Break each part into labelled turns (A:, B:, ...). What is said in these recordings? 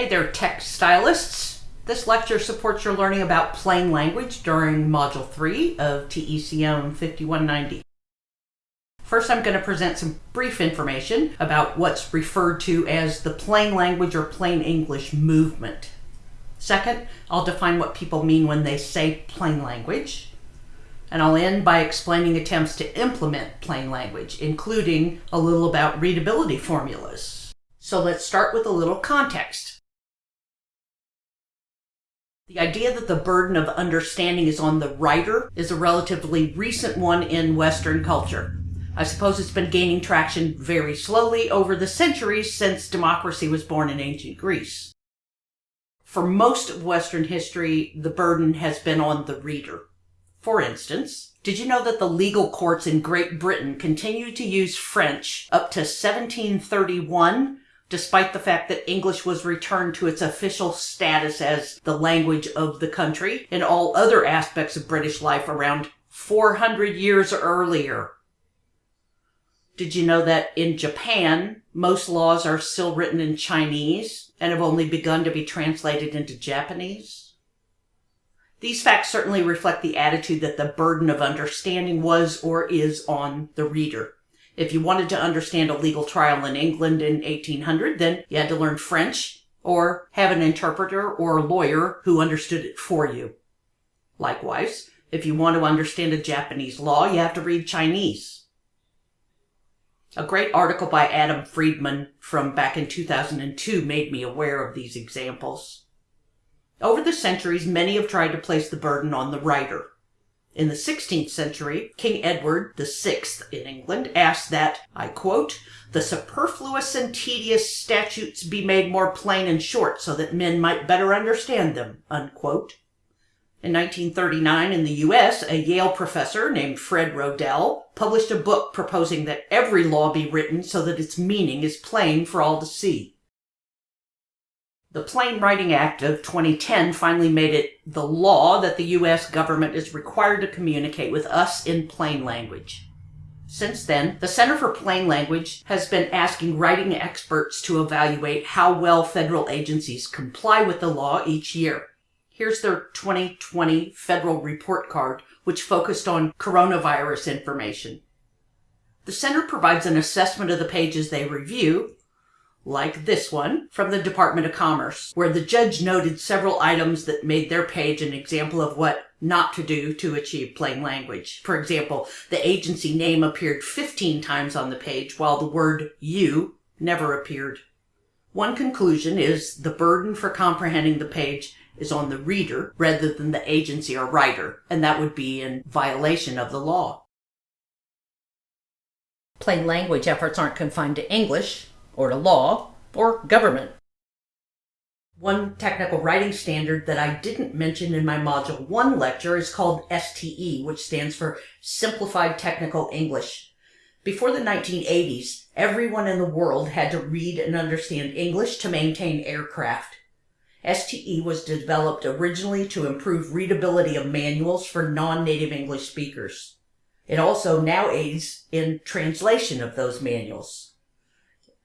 A: Hey there, stylists. This lecture supports your learning about plain language during Module 3 of TECM 5190. First, I'm going to present some brief information about what's referred to as the plain language or plain English movement. Second, I'll define what people mean when they say plain language. And I'll end by explaining attempts to implement plain language, including a little about readability formulas. So let's start with a little context. The idea that the burden of understanding is on the writer is a relatively recent one in Western culture. I suppose it's been gaining traction very slowly over the centuries since democracy was born in ancient Greece. For most of Western history, the burden has been on the reader. For instance, did you know that the legal courts in Great Britain continued to use French up to 1731 despite the fact that English was returned to its official status as the language of the country in all other aspects of British life around 400 years earlier. Did you know that in Japan, most laws are still written in Chinese and have only begun to be translated into Japanese? These facts certainly reflect the attitude that the burden of understanding was or is on the reader. If you wanted to understand a legal trial in England in 1800, then you had to learn French or have an interpreter or a lawyer who understood it for you. Likewise, if you want to understand a Japanese law, you have to read Chinese. A great article by Adam Friedman from back in 2002 made me aware of these examples. Over the centuries, many have tried to place the burden on the writer. In the 16th century, King Edward VI in England asked that, I quote, the superfluous and tedious statutes be made more plain and short so that men might better understand them, unquote. In 1939 in the U.S., a Yale professor named Fred Rodell published a book proposing that every law be written so that its meaning is plain for all to see. The Plain Writing Act of 2010 finally made it the law that the U.S. government is required to communicate with us in plain language. Since then, the Center for Plain Language has been asking writing experts to evaluate how well federal agencies comply with the law each year. Here's their 2020 federal report card, which focused on coronavirus information. The center provides an assessment of the pages they review like this one from the Department of Commerce, where the judge noted several items that made their page an example of what not to do to achieve plain language. For example, the agency name appeared 15 times on the page while the word you never appeared. One conclusion is the burden for comprehending the page is on the reader rather than the agency or writer, and that would be in violation of the law. Plain language efforts aren't confined to English or to law, or government. One technical writing standard that I didn't mention in my Module 1 lecture is called STE, which stands for Simplified Technical English. Before the 1980s, everyone in the world had to read and understand English to maintain aircraft. STE was developed originally to improve readability of manuals for non-native English speakers. It also now aids in translation of those manuals.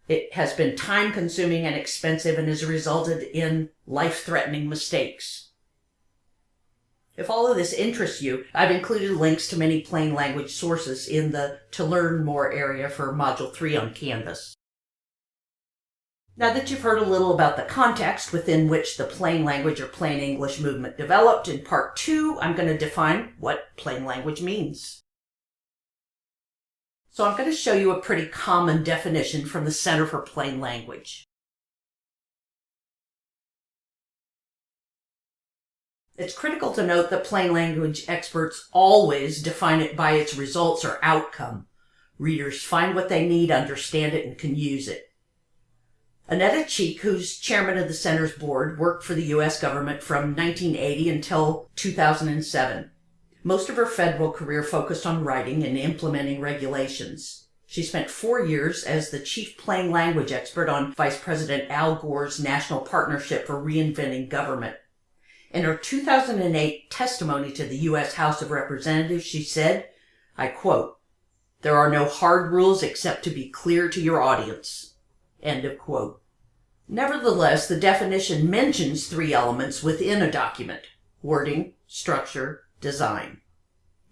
A: It has been time consuming and expensive and has resulted in life threatening mistakes. If all of this interests you, I've included links to many plain language sources in the To Learn More area for Module 3 on Canvas. Now that you've heard a little about the context within which the plain language or plain English movement developed, in part two, I'm going to define what plain language means. So I'm going to show you a pretty common definition from the Center for Plain Language. It's critical to note that plain language experts always define it by its results or outcome. Readers find what they need, understand it, and can use it. Annetta Cheek, who's chairman of the center's board, worked for the U.S. government from 1980 until 2007. Most of her federal career focused on writing and implementing regulations. She spent four years as the chief plain language expert on Vice President Al Gore's National Partnership for Reinventing Government. In her 2008 testimony to the U.S. House of Representatives, she said, I quote, There are no hard rules except to be clear to your audience. End of quote. Nevertheless, the definition mentions three elements within a document wording, structure, design.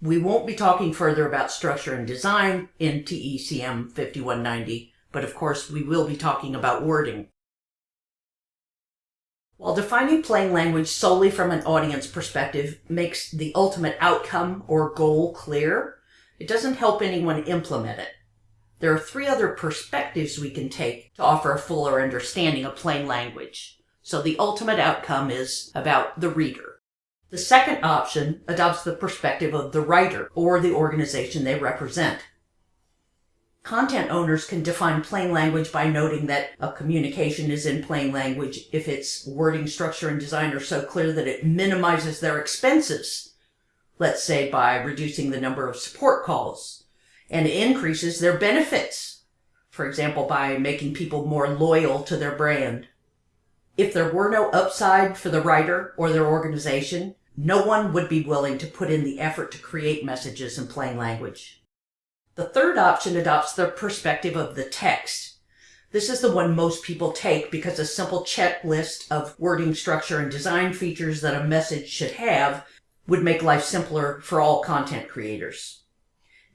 A: We won't be talking further about structure and design in TECM 5190, but of course we will be talking about wording. While defining plain language solely from an audience perspective makes the ultimate outcome or goal clear, it doesn't help anyone implement it. There are three other perspectives we can take to offer a fuller understanding of plain language. So the ultimate outcome is about the reader. The second option adopts the perspective of the writer or the organization they represent. Content owners can define plain language by noting that a communication is in plain language if its wording, structure, and design are so clear that it minimizes their expenses. Let's say by reducing the number of support calls and increases their benefits. For example, by making people more loyal to their brand. If there were no upside for the writer or their organization, no one would be willing to put in the effort to create messages in plain language. The third option adopts the perspective of the text. This is the one most people take because a simple checklist of wording, structure, and design features that a message should have would make life simpler for all content creators.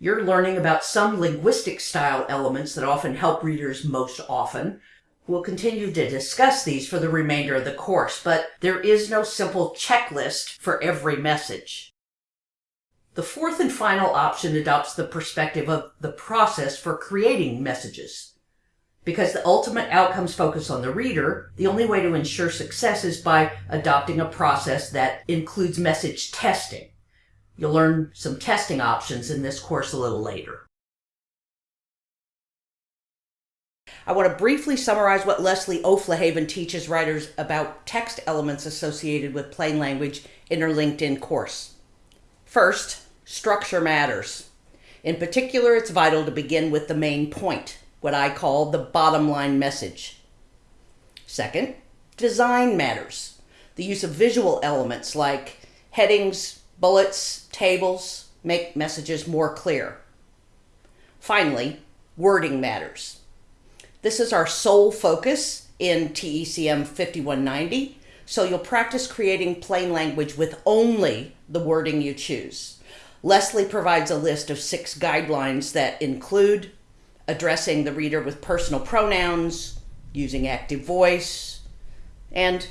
A: You're learning about some linguistic style elements that often help readers most often. We'll continue to discuss these for the remainder of the course, but there is no simple checklist for every message. The fourth and final option adopts the perspective of the process for creating messages. Because the ultimate outcomes focus on the reader, the only way to ensure success is by adopting a process that includes message testing. You'll learn some testing options in this course a little later. I want to briefly summarize what Leslie O'Flahavan teaches writers about text elements associated with plain language in her LinkedIn course. First, structure matters. In particular, it's vital to begin with the main point, what I call the bottom line message. Second, design matters. The use of visual elements like headings, Bullets, tables make messages more clear. Finally, wording matters. This is our sole focus in TECM 5190, so you'll practice creating plain language with only the wording you choose. Leslie provides a list of six guidelines that include addressing the reader with personal pronouns, using active voice, and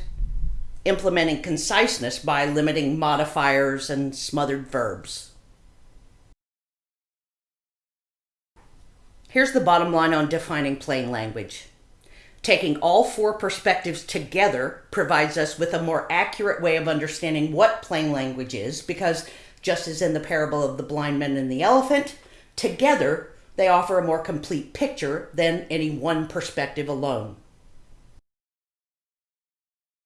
A: implementing conciseness by limiting modifiers and smothered verbs. Here's the bottom line on defining plain language. Taking all four perspectives together provides us with a more accurate way of understanding what plain language is because, just as in the parable of the blind man and the elephant, together they offer a more complete picture than any one perspective alone.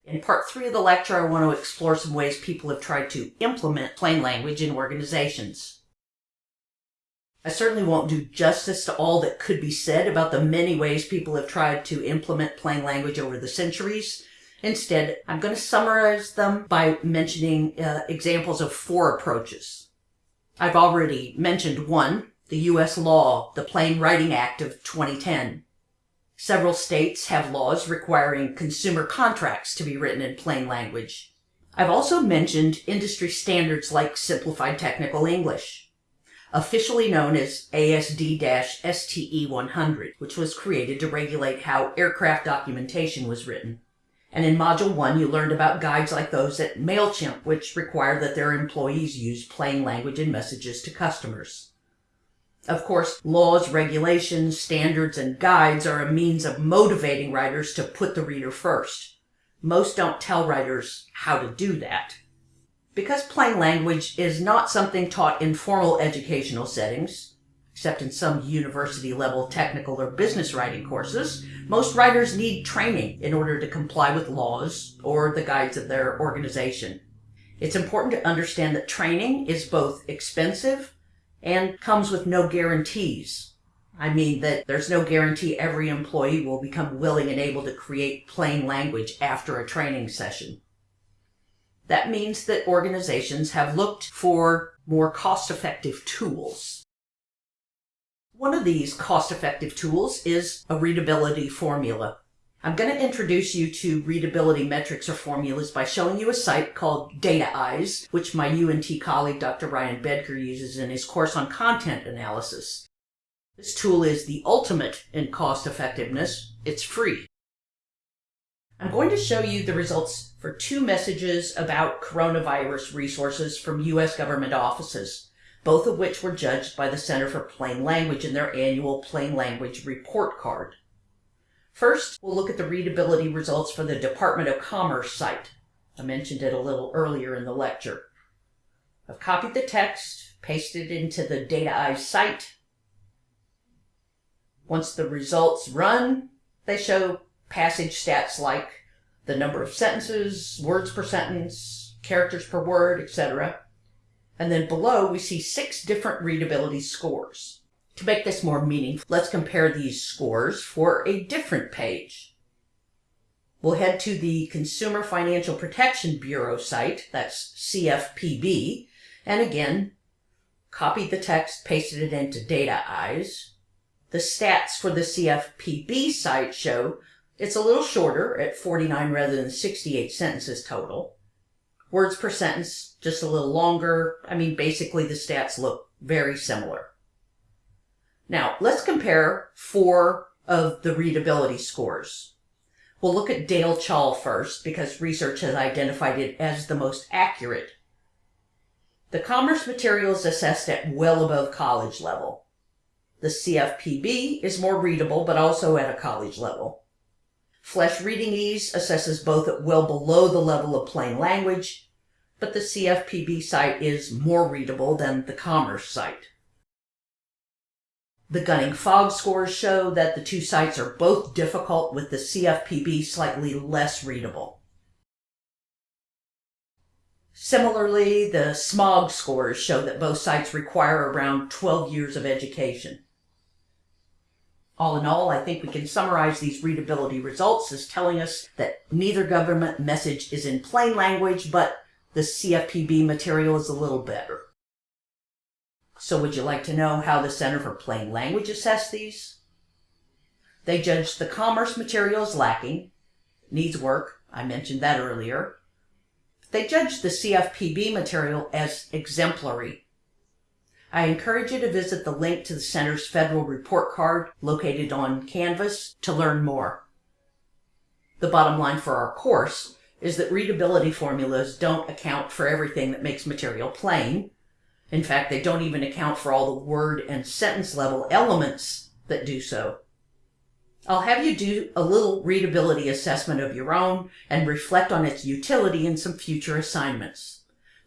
A: In part three of the lecture, I want to explore some ways people have tried to implement plain language in organizations. I certainly won't do justice to all that could be said about the many ways people have tried to implement plain language over the centuries. Instead, I'm going to summarize them by mentioning uh, examples of four approaches. I've already mentioned one, the U.S. law, the Plain Writing Act of 2010. Several states have laws requiring consumer contracts to be written in plain language. I've also mentioned industry standards like Simplified Technical English, officially known as ASD-STE 100, which was created to regulate how aircraft documentation was written. And in Module 1, you learned about guides like those at MailChimp, which require that their employees use plain language in messages to customers. Of course, laws, regulations, standards, and guides are a means of motivating writers to put the reader first. Most don't tell writers how to do that. Because plain language is not something taught in formal educational settings, except in some university level technical or business writing courses, most writers need training in order to comply with laws or the guides of their organization. It's important to understand that training is both expensive and comes with no guarantees. I mean that there's no guarantee every employee will become willing and able to create plain language after a training session. That means that organizations have looked for more cost-effective tools. One of these cost-effective tools is a readability formula. I'm going to introduce you to readability metrics or formulas by showing you a site called Datayze, which my UNT colleague Dr. Ryan Boettger uses in his course on content analysis. This tool is the ultimate in cost effectiveness. It's free. I'm going to show you the results for two messages about coronavirus resources from U.S. government offices, both of which were judged by the Center for Plain Language in their annual Plain Language Report Card. First, we'll look at the readability results for the Department of Commerce site. I mentioned it a little earlier in the lecture. I've copied the text, pasted it into the Datayze site. Once the results run, they show passage stats like the number of sentences, words per sentence, characters per word, etc. And then below we see six different readability scores. To make this more meaningful, let's compare these scores for a different page. We'll head to the Consumer Financial Protection Bureau site, that's CFPB, and again, copy the text, pasted it into Datayze. The stats for the CFPB site show it's a little shorter at 49 rather than 68 sentences total. Words per sentence, just a little longer. I mean, basically the stats look very similar. Now, let's compare four of the readability scores. We'll look at Dale Chall first because research has identified it as the most accurate. The commerce material is assessed at well above college level. The CFPB is more readable, but also at a college level. Flesch Reading Ease assesses both at well below the level of plain language, but the CFPB site is more readable than the commerce site. The Gunning Fog scores show that the two sites are both difficult with the CFPB slightly less readable. Similarly, the SMOG scores show that both sites require around 12 years of education. All in all, I think we can summarize these readability results as telling us that neither government message is in plain language, but the CFPB material is a little better. So would you like to know how the Center for Plain Language assessed these? They judged the commerce materials lacking, needs work, I mentioned that earlier. They judged the CFPB material as exemplary. I encourage you to visit the link to the Center's federal report card located on Canvas to learn more. The bottom line for our course is that readability formulas don't account for everything that makes material plain, in fact, they don't even account for all the word and sentence level elements that do so. I'll have you do a little readability assessment of your own and reflect on its utility in some future assignments.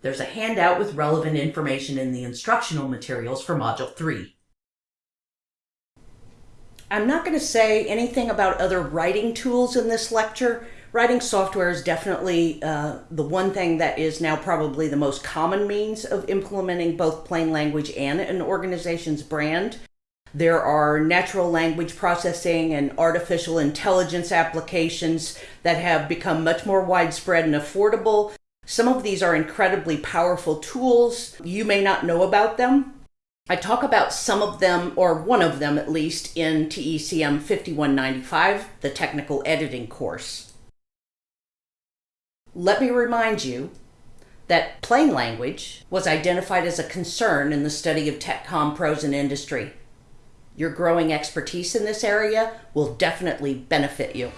A: There's a handout with relevant information in the instructional materials for Module 3. I'm not going to say anything about other writing tools in this lecture writing software is definitely uh, the one thing that is now probably the most common means of implementing both plain language and an organization's brand. There are natural language processing and artificial intelligence applications that have become much more widespread and affordable. Some of these are incredibly powerful tools. You may not know about them. I talk about some of them, or one of them at least, in TECM 5195, the technical editing course. Let me remind you that plain language was identified as a concern in the study of TechCom pros in industry. Your growing expertise in this area will definitely benefit you.